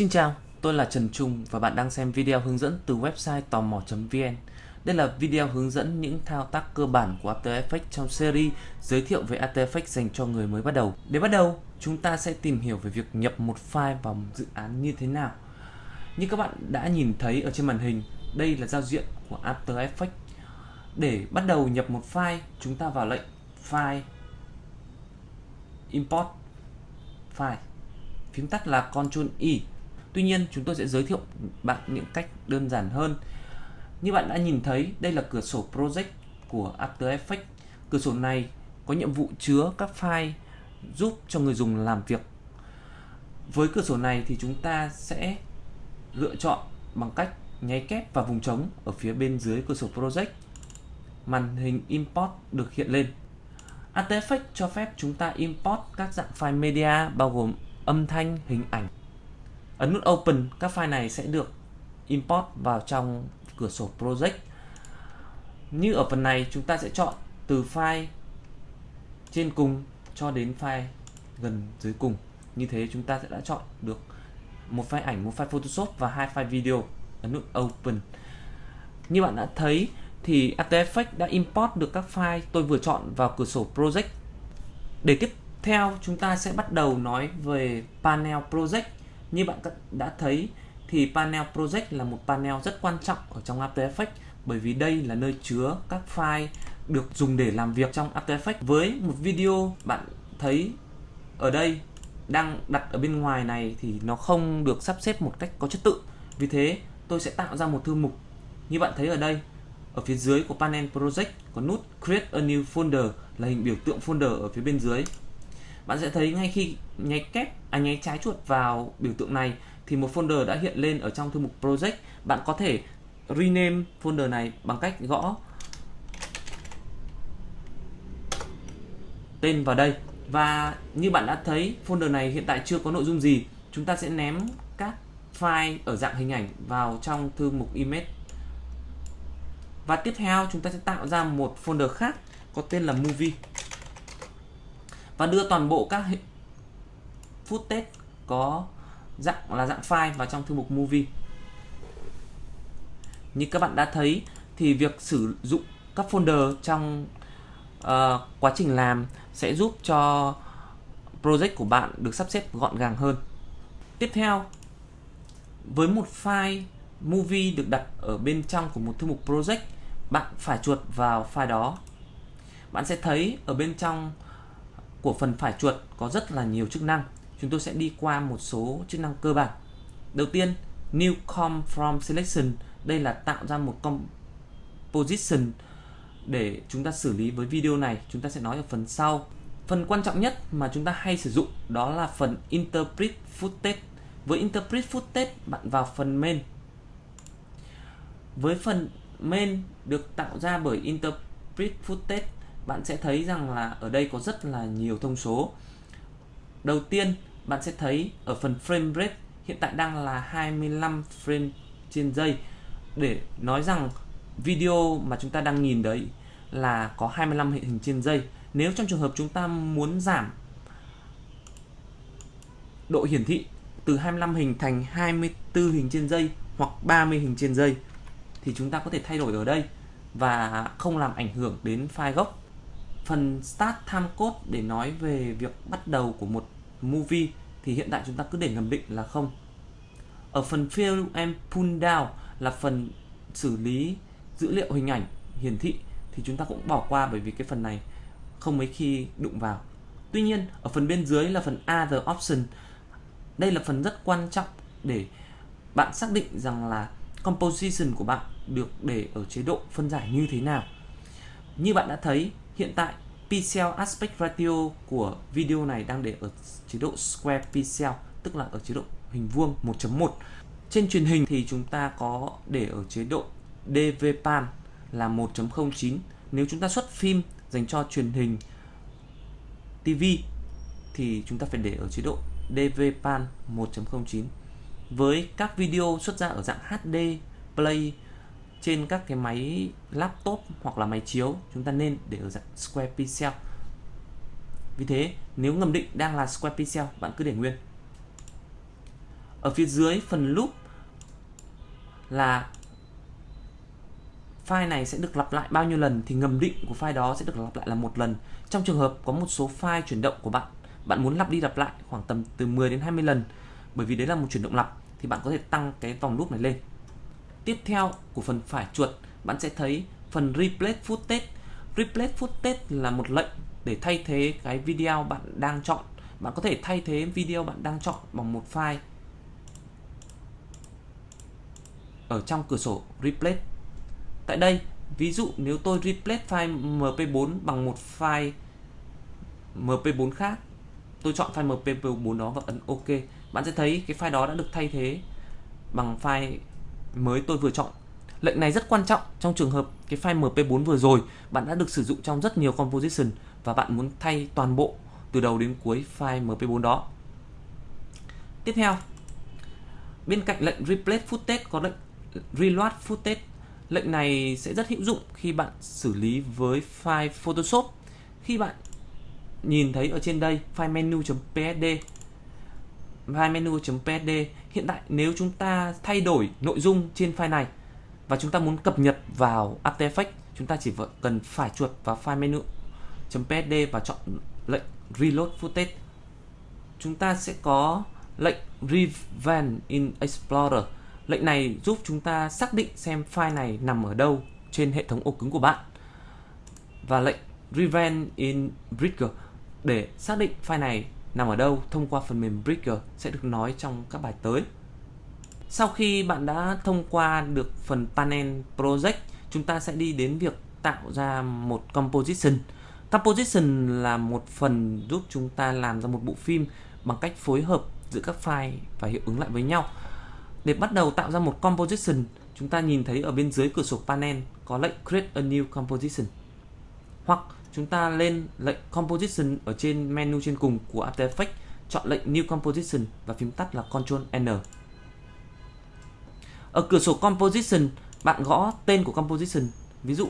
Xin chào, tôi là Trần Trung và bạn đang xem video hướng dẫn từ website tò mò.vn. Đây là video hướng dẫn những thao tác cơ bản của After Effects trong series giới thiệu về After Effects dành cho người mới bắt đầu. Để bắt đầu, chúng ta sẽ tìm hiểu về việc nhập một file vào một dự án như thế nào. Như các bạn đã nhìn thấy ở trên màn hình, đây là giao diện của After Effects. Để bắt đầu nhập một file, chúng ta vào lệnh File Import File phím tắt là Ctrl Y. E. Tuy nhiên chúng tôi sẽ giới thiệu bạn những cách đơn giản hơn. Như bạn đã nhìn thấy, đây là cửa sổ Project của After Effects. Cửa sổ này có nhiệm vụ chứa các file giúp cho người dùng làm việc. Với cửa sổ này thì chúng ta sẽ lựa chọn bằng cách nháy kép vào vùng trống ở phía bên dưới cửa sổ Project. Màn hình Import được hiện lên. After Effects cho phép chúng ta import các dạng file media bao gồm âm thanh, hình ảnh. Ấn nút Open, các file này sẽ được import vào trong cửa sổ Project. Như ở phần này, chúng ta sẽ chọn từ file trên cùng cho đến file gần dưới cùng. Như thế chúng ta sẽ đã chọn được một file ảnh, một file Photoshop và hai file video. Ấn nút Open. Như bạn đã thấy thì After Effects đã import được các file tôi vừa chọn vào cửa sổ Project. Để tiếp theo chúng ta sẽ bắt đầu nói về panel project. Như bạn đã thấy thì panel project là một panel rất quan trọng ở trong After Effects, bởi vì đây là nơi chứa các file được dùng để làm việc trong After Effects. Với một video bạn thấy ở đây đang đặt ở bên ngoài này thì nó không được sắp xếp một cách có trật tự. Vì thế, tôi sẽ tạo ra một thư mục như bạn thấy ở đây ở phía dưới của panel project có nút create a new folder là hình biểu tượng folder ở phía bên dưới bạn sẽ thấy ngay khi nháy kép à nháy trái chuột vào biểu tượng này, thì một folder đã hiện lên ở trong thư mục project. Bạn có thể rename folder này bằng cách gõ tên vào đây. Và như bạn đã thấy, folder này hiện tại chưa có nội dung gì. Chúng ta sẽ ném các file ở dạng hình ảnh vào trong thư mục image. Và tiếp theo, chúng ta sẽ tạo ra một folder khác, có tên là movie và đưa toàn bộ các footage có dạng là dạng file vào trong thư mục movie. Như các bạn đã thấy thì việc sử dụng các folder trong uh, quá trình làm sẽ giúp cho project của bạn được sắp xếp gọn gàng hơn. Tiếp theo với một file movie được đặt ở bên trong của một thư mục project bạn phải chuột vào file đó. Bạn sẽ thấy ở bên trong của phần phải chuột có rất là nhiều chức năng. Chúng tôi sẽ đi qua một số chức năng cơ bản. Đầu tiên, New Com from Selection. Đây là tạo ra một composition để chúng ta xử lý với video này. Chúng ta sẽ nói ở phần sau. Phần quan trọng nhất mà chúng ta hay sử dụng đó là phần Interpret Footage. Với Interpret Footage, bạn vào phần Main. Với phần Main được tạo ra bởi Interpret Footage bạn sẽ thấy rằng là ở đây có rất là nhiều thông số. Đầu tiên, bạn sẽ thấy ở phần frame rate, hiện tại đang là 25 frame trên giây. Để nói rằng video mà chúng ta đang nhìn đấy là có 25 hình trên giây. Nếu trong trường hợp chúng ta muốn giảm độ hiển thị từ 25 hình thành 24 hình trên giây hoặc 30 hình trên giây, thì chúng ta có thể thay đổi ở đây và không làm ảnh hưởng đến file gốc phần start time code để nói về việc bắt đầu của một movie thì hiện tại chúng ta cứ để ngầm định là không. Ở phần fill and pull down là phần xử lý dữ liệu hình ảnh, hiển thị thì chúng ta cũng bỏ qua bởi vì cái phần này không mấy khi đụng vào. Tuy nhiên, ở phần bên dưới là phần other option. Đây là phần rất quan trọng để bạn xác định rằng là composition của bạn được để ở chế độ phân giải như thế nào. Như bạn đã thấy Hiện tại, pixel aspect ratio của video này đang để ở chế độ square pixel, tức là ở chế độ hình vuông 1.1 trên truyền hình thì chúng ta có để ở chế độ DVPAN là 1.09 nếu chúng ta xuất phim dành cho truyền hình TV thì chúng ta phải để ở chế độ DVPAN 1.09 với các video xuất ra ở dạng HD Play trên các cái máy laptop hoặc là máy chiếu chúng ta nên để ở dạng square pixel vì thế nếu ngầm định đang là square pixel bạn cứ để nguyên ở phía dưới phần loop là file này sẽ được lặp lại bao nhiêu lần thì ngầm định của file đó sẽ được lặp lại là một lần. Trong trường hợp có một số file chuyển động của bạn, bạn muốn lặp đi lặp lại khoảng tầm từ 10 đến 20 lần bởi vì đấy là một chuyển động lặp thì bạn có thể tăng cái vòng loop này lên. Tiếp theo của phần phải chuột, bạn sẽ thấy phần replace footage. Replace footage là một lệnh để thay thế cái video bạn đang chọn. Bạn có thể thay thế video bạn đang chọn bằng một file ở trong cửa sổ replace Tại đây, ví dụ nếu tôi replace file mp4 bằng một file mp4 khác, tôi chọn file mp4 đó và ấn OK, bạn sẽ thấy cái file đó đã được thay thế bằng file mới tôi vừa chọn. Lệnh này rất quan trọng trong trường hợp cái file mp4 vừa rồi bạn đã được sử dụng trong rất nhiều composition và bạn muốn thay toàn bộ từ đầu đến cuối file mp4 đó. Tiếp theo, bên cạnh lệnh replace footage có lệnh reload footage Lệnh này sẽ rất hữu dụng khi bạn xử lý với file Photoshop. Khi bạn nhìn thấy ở trên đây file menu.psd file menu.psd hiện tại nếu chúng ta thay đổi nội dung trên file này và chúng ta muốn cập nhật vào After Effects, chúng ta chỉ cần phải chuột vào file menu.psd và chọn lệnh reload footage chúng ta sẽ có lệnh revamp in Explorer Lệnh này giúp chúng ta xác định xem file này nằm ở đâu trên hệ thống ổ cứng của bạn. Và lệnh Revamp in Bridger để xác định file này nằm ở đâu thông qua phần mềm Bridger sẽ được nói trong các bài tới. Sau khi bạn đã thông qua được phần Panel Project, chúng ta sẽ đi đến việc tạo ra một composition. Composition là một phần giúp chúng ta làm ra một bộ phim bằng cách phối hợp giữa các file và hiệu ứng lại với nhau. Để bắt đầu tạo ra một composition, chúng ta nhìn thấy ở bên dưới cửa sổ panel có lệnh Create a new composition. Hoặc chúng ta lên lệnh Composition ở trên menu trên cùng của After Effects, chọn lệnh New Composition và phím tắt là Ctrl N. Ở cửa sổ Composition, bạn gõ tên của composition, ví dụ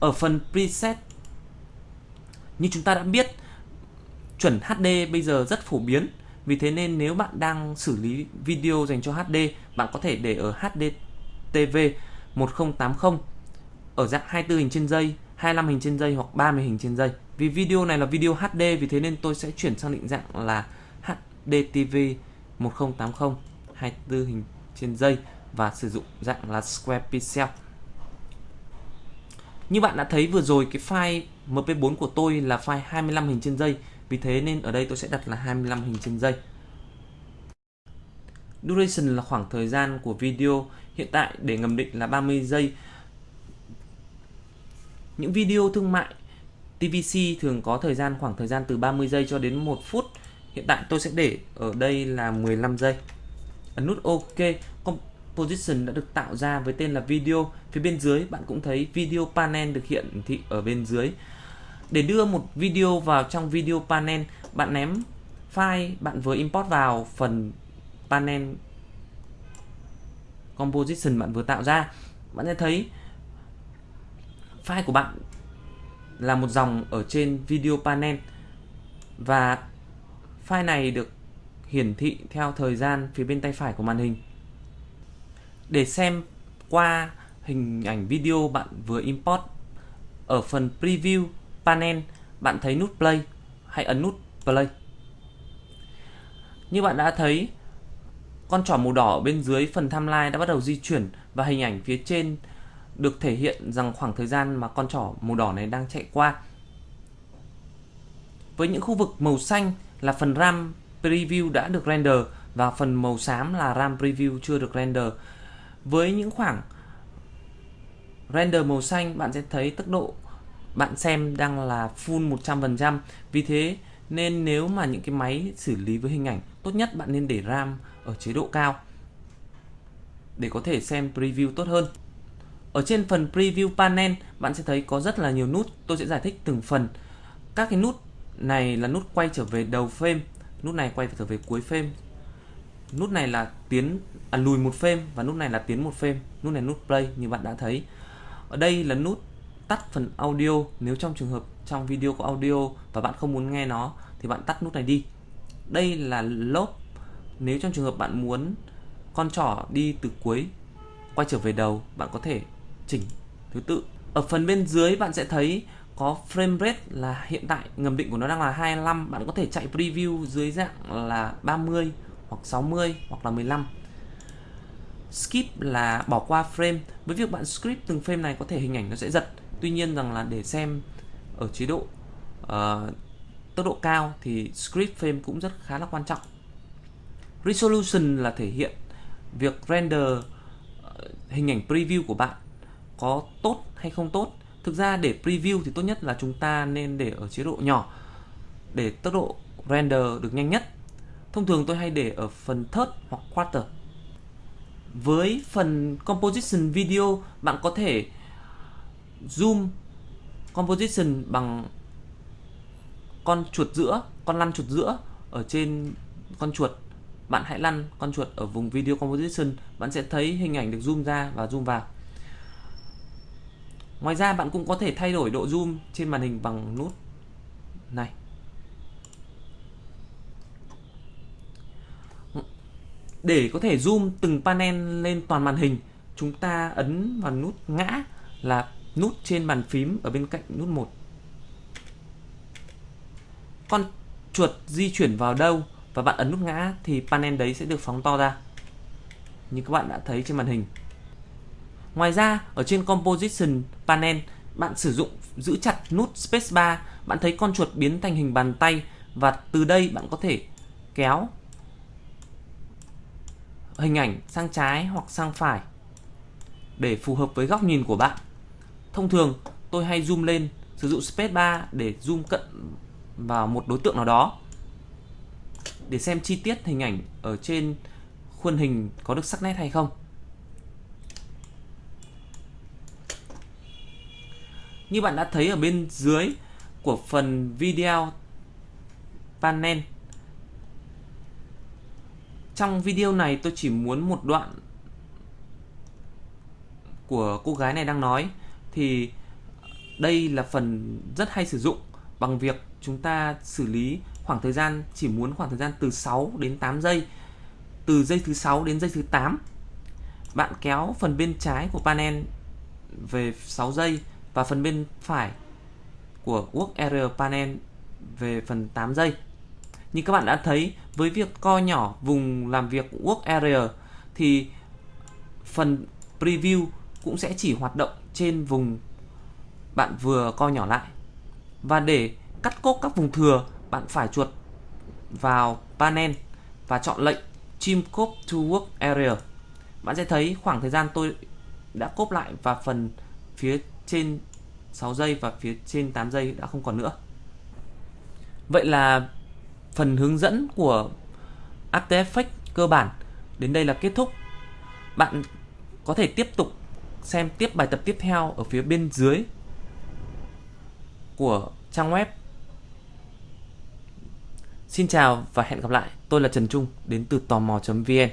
ở phần preset như chúng ta đã biết chuẩn HD bây giờ rất phổ biến. Vì thế nên nếu bạn đang xử lý video dành cho HD, bạn có thể để ở HD TV 1080 ở dạng 24 hình trên giây, 25 hình trên giây hoặc 30 hình trên giây. Vì video này là video HD vì thế nên tôi sẽ chuyển sang định dạng là HDTV 1080 24 hình trên giây và sử dụng dạng là Square Pixel. Như bạn đã thấy vừa rồi cái file MP4 của tôi là file 25 hình trên giây vì thế nên ở đây tôi sẽ đặt là 25 hình trên giây. Duration là khoảng thời gian của video hiện tại để ngầm định là 30 giây. Những video thương mại TVC thường có thời gian khoảng thời gian từ 30 giây cho đến 1 phút. Hiện tại tôi sẽ để ở đây là 15 giây. Ấn nút OK. Composition đã được tạo ra với tên là video. Phía bên dưới bạn cũng thấy video panel được hiện thị ở bên dưới. Để đưa một video vào trong video panel, bạn ném file bạn vừa import vào phần panel composition bạn vừa tạo ra. Bạn sẽ thấy file của bạn là một dòng ở trên video panel và file này được hiển thị theo thời gian phía bên tay phải của màn hình. Để xem qua hình ảnh video bạn vừa import ở phần preview panel, bạn thấy nút play hãy ấn nút play như bạn đã thấy, con trỏ màu đỏ bên dưới phần timeline đã bắt đầu di chuyển và hình ảnh phía trên được thể hiện rằng khoảng thời gian mà con trỏ màu đỏ này đang chạy qua. Với những khu vực màu xanh là phần RAM preview đã được render và phần màu xám là RAM preview chưa được render. Với những khoảng render màu xanh, bạn sẽ thấy tốc độ bạn xem đang là full 100% vì thế nên nếu mà những cái máy xử lý với hình ảnh tốt nhất, bạn nên để RAM ở chế độ cao để có thể xem preview tốt hơn ở trên phần preview panel bạn sẽ thấy có rất là nhiều nút. Tôi sẽ giải thích từng phần. Các cái nút này là nút quay trở về đầu frame nút này quay trở về cuối frame. Nút này là tiến à, lùi một frame và nút này là tiến một frame. Nút này nút play như bạn đã thấy. Ở đây là nút tắt phần audio. Nếu trong trường hợp trong video có audio và bạn không muốn nghe nó thì bạn tắt nút này đi. Đây là lốp. Nếu trong trường hợp bạn muốn con trỏ đi từ cuối quay trở về đầu bạn có thể chỉnh thứ tự. Ở phần bên dưới bạn sẽ thấy có frame rate là hiện tại ngầm định của nó đang là 25 bạn có thể chạy preview dưới dạng là 30 hoặc 60 hoặc là 15 skip là bỏ qua frame. Với việc bạn skip từng frame này có thể hình ảnh nó sẽ giật. Tuy nhiên rằng là để xem ở chế độ uh, tốc độ cao thì script frame cũng rất khá là quan trọng. Resolution là thể hiện việc render ờ, hình ảnh preview của bạn có tốt hay không tốt. Thực ra để preview thì tốt nhất là chúng ta nên để ở chế độ nhỏ, để tốc độ render được nhanh nhất. Thông thường tôi hay để ở phần third hoặc quarter. Với phần composition video, bạn có thể zoom composition bằng con chuột giữa, con lăn chuột giữa ở trên con chuột. Bạn hãy lăn con chuột ở vùng video composition, bạn sẽ thấy hình ảnh được zoom ra và zoom vào ngoài ra, bạn cũng có thể thay đổi độ zoom trên màn hình bằng nút này. Để có thể zoom từng panel lên toàn màn hình, chúng ta ấn vào nút ngã là nút trên bàn phím ở bên cạnh nút 1 con chuột di chuyển vào đâu và bạn ấn nút ngã thì panel đấy sẽ được phóng to ra. Như các bạn đã thấy trên màn hình ngoài ra, ở trên composition panel, bạn sử dụng giữ chặt nút spacebar bạn thấy con chuột biến thành hình bàn tay và từ đây bạn có thể kéo hình ảnh sang trái hoặc sang phải để phù hợp với góc nhìn của bạn thông thường, tôi hay zoom lên, sử dụng spacebar để zoom cận vào một đối tượng nào đó để xem chi tiết hình ảnh ở trên khuôn hình có được sắc nét hay không. Như bạn đã thấy ở bên dưới của phần video panel. Trong video này tôi chỉ muốn một đoạn của cô gái này đang nói. Thì đây là phần rất hay sử dụng bằng việc chúng ta xử lý khoảng thời gian, chỉ muốn khoảng thời gian từ 6 đến 8 giây. Từ giây thứ 6 đến giây thứ 8 bạn kéo phần bên trái của panel về 6 giây và phần bên phải của Work Area Panel về phần 8 giây. Như các bạn đã thấy, với việc co nhỏ vùng làm việc Work Area thì phần Preview cũng sẽ chỉ hoạt động trên vùng bạn vừa co nhỏ lại. Và để cắt cốt các vùng thừa, bạn phải chuột vào panel và chọn lệnh Trim Code to Work Area. Bạn sẽ thấy khoảng thời gian tôi đã cốp lại và phần phía trên 6 giây và phía trên 8 giây đã không còn nữa. Vậy là phần hướng dẫn của After Effects cơ bản đến đây là kết thúc. Bạn có thể tiếp tục xem tiếp bài tập tiếp theo ở phía bên dưới của trang web. Xin chào và hẹn gặp lại. Tôi là Trần Trung, đến từ tò mò.vn.